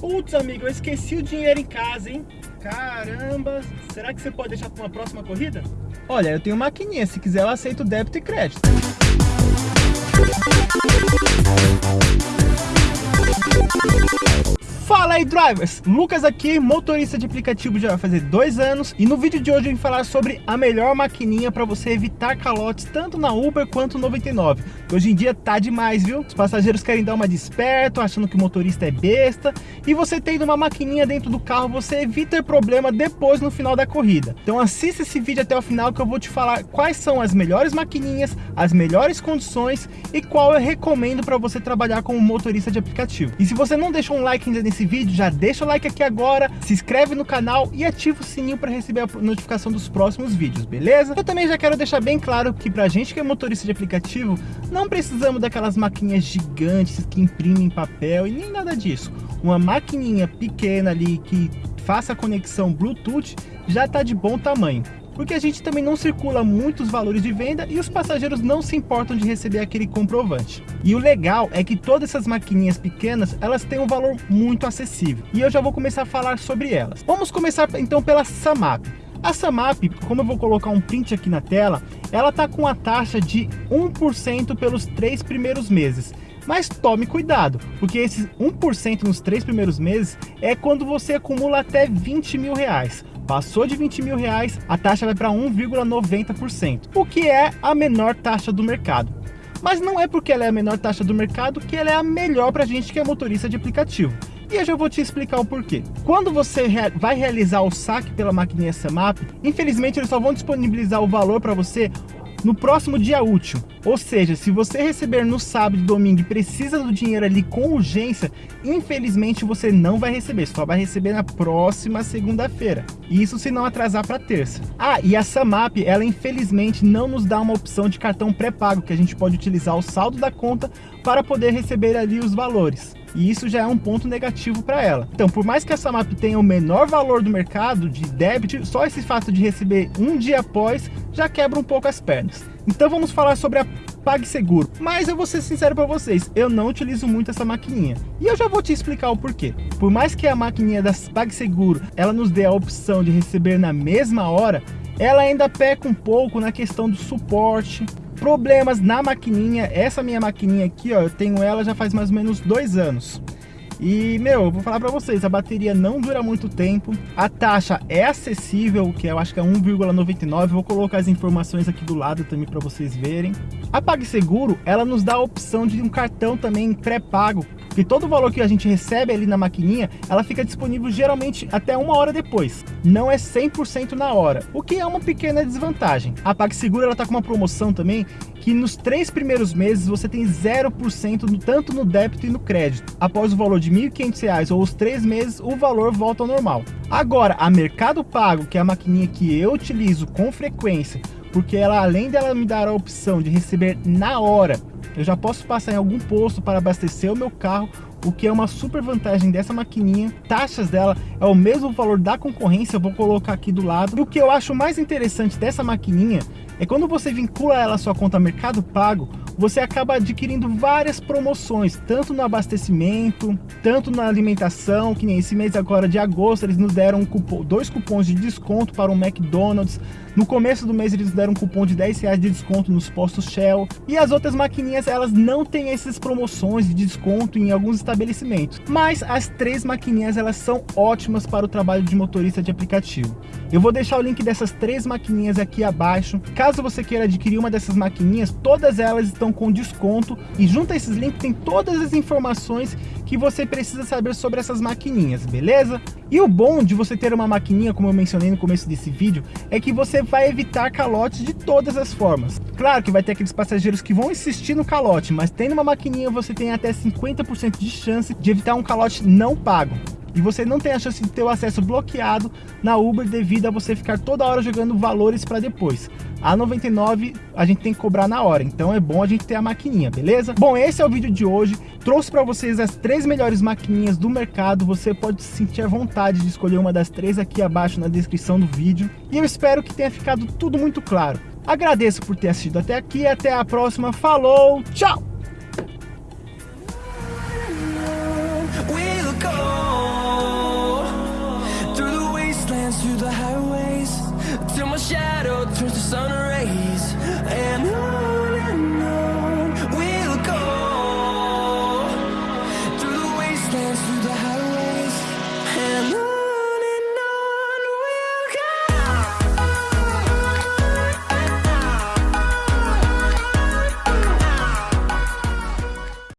Putz, amigo, eu esqueci o dinheiro em casa, hein? Caramba, será que você pode deixar para uma próxima corrida? Olha, eu tenho maquininha, se quiser eu aceito débito e crédito. Fala aí drivers, Lucas aqui, motorista de aplicativo já vai fazer dois anos e no vídeo de hoje eu vim falar sobre a melhor maquininha para você evitar calotes tanto na Uber quanto no 99 Hoje em dia tá demais, viu? Os passageiros querem dar uma desperto, achando que o motorista é besta e você tendo uma maquininha dentro do carro, você evita problema depois no final da corrida. Então assista esse vídeo até o final que eu vou te falar quais são as melhores maquininhas, as melhores condições e qual eu recomendo para você trabalhar como motorista de aplicativo. E se você não deixou um like ainda nesse esse vídeo, já deixa o like aqui agora, se inscreve no canal e ativa o sininho para receber a notificação dos próximos vídeos, beleza? Eu também já quero deixar bem claro que pra gente que é motorista de aplicativo, não precisamos daquelas maquininhas gigantes que imprimem papel e nem nada disso. Uma maquininha pequena ali que faça a conexão Bluetooth já está de bom tamanho porque a gente também não circula muitos valores de venda e os passageiros não se importam de receber aquele comprovante. E o legal é que todas essas maquininhas pequenas, elas têm um valor muito acessível. E eu já vou começar a falar sobre elas. Vamos começar então pela Samap. A Samap, como eu vou colocar um print aqui na tela, ela está com a taxa de 1% pelos três primeiros meses. Mas tome cuidado, porque esses 1% nos três primeiros meses é quando você acumula até 20 mil reais. Passou de 20 mil reais, a taxa vai para 1,90%, o que é a menor taxa do mercado. Mas não é porque ela é a menor taxa do mercado que ela é a melhor para gente que é motorista de aplicativo. E eu já vou te explicar o porquê. Quando você vai realizar o saque pela maquininha SAMAP, infelizmente eles só vão disponibilizar o valor para você no próximo dia útil. Ou seja, se você receber no sábado e domingo e precisa do dinheiro ali com urgência, infelizmente você não vai receber, só vai receber na próxima segunda-feira. Isso se não atrasar para terça. Ah, e a Samap, ela infelizmente não nos dá uma opção de cartão pré-pago, que a gente pode utilizar o saldo da conta para poder receber ali os valores e isso já é um ponto negativo para ela. Então, por mais que a Samap tenha o menor valor do mercado de débito, só esse fato de receber um dia após já quebra um pouco as pernas. Então vamos falar sobre a PagSeguro. Mas eu vou ser sincero para vocês, eu não utilizo muito essa maquininha. E eu já vou te explicar o porquê. Por mais que a maquininha da PagSeguro, ela nos dê a opção de receber na mesma hora, ela ainda peca um pouco na questão do suporte, problemas na maquininha. Essa minha maquininha aqui, ó, eu tenho ela já faz mais ou menos dois anos. E, meu, eu vou falar para vocês, a bateria não dura muito tempo, a taxa é acessível, que eu acho que é 1,99, vou colocar as informações aqui do lado também para vocês verem. A PagSeguro, ela nos dá a opção de um cartão também pré-pago, que todo o valor que a gente recebe ali na maquininha, ela fica disponível geralmente até uma hora depois. Não é 100% na hora, o que é uma pequena desvantagem. A PagSeguro ela tá com uma promoção também que nos três primeiros meses você tem 0% no, tanto no débito e no crédito. Após o valor de R$ 1.500 ou os três meses, o valor volta ao normal. Agora, a Mercado Pago, que é a maquininha que eu utilizo com frequência, porque ela além dela me dar a opção de receber na hora eu já posso passar em algum posto para abastecer o meu carro, o que é uma super vantagem dessa maquininha. Taxas dela é o mesmo valor da concorrência, eu vou colocar aqui do lado. E o que eu acho mais interessante dessa maquininha é quando você vincula ela à sua conta Mercado Pago, você acaba adquirindo várias promoções, tanto no abastecimento, tanto na alimentação, que nem esse mês agora de agosto, eles nos deram um cupom, dois cupons de desconto para o McDonald's, no começo do mês eles deram um cupom de 10 reais de desconto nos postos Shell, e as outras maquininhas elas não têm essas promoções de desconto em alguns estabelecimentos, mas as três maquininhas elas são ótimas para o trabalho de motorista de aplicativo. Eu vou deixar o link dessas três maquininhas aqui abaixo, caso você queira adquirir uma dessas maquininhas, todas elas estão com desconto e junto a esses links tem todas as informações que você precisa saber sobre essas maquininhas, beleza? E o bom de você ter uma maquininha, como eu mencionei no começo desse vídeo, é que você vai evitar calotes de todas as formas. Claro que vai ter aqueles passageiros que vão insistir no calote, mas tendo uma maquininha você tem até 50% de chance de evitar um calote não pago e você não tem a chance de ter o acesso bloqueado na Uber devido a você ficar toda hora jogando valores para depois. A 99 a gente tem que cobrar na hora, então é bom a gente ter a maquininha, beleza? Bom, esse é o vídeo de hoje. Trouxe para vocês as três melhores maquininhas do mercado. Você pode sentir a vontade de escolher uma das três aqui abaixo na descrição do vídeo. E eu espero que tenha ficado tudo muito claro. Agradeço por ter assistido até aqui. Até a próxima. Falou, tchau!